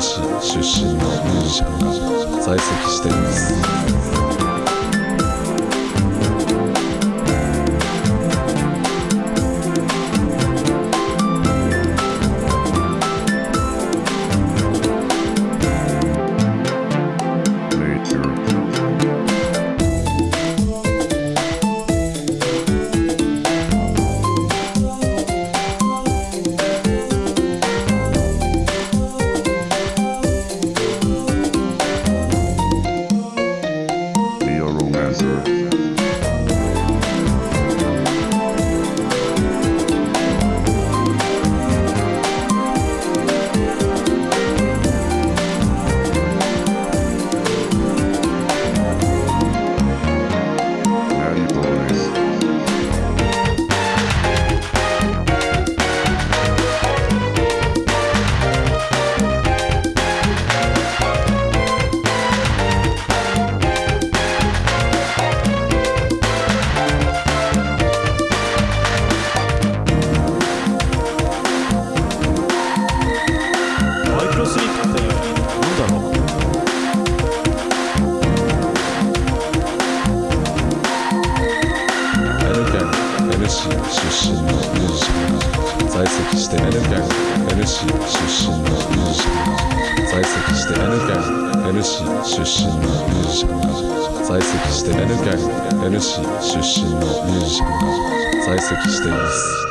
市出身のミュージシャンが在籍しています。NC 出身のミュージシャン在籍して N 県 N 市出身のミュージシャン在籍して N 県 N 市出身のミュージシャン在籍して N 県 N 市出身のミュージシャン在籍しています。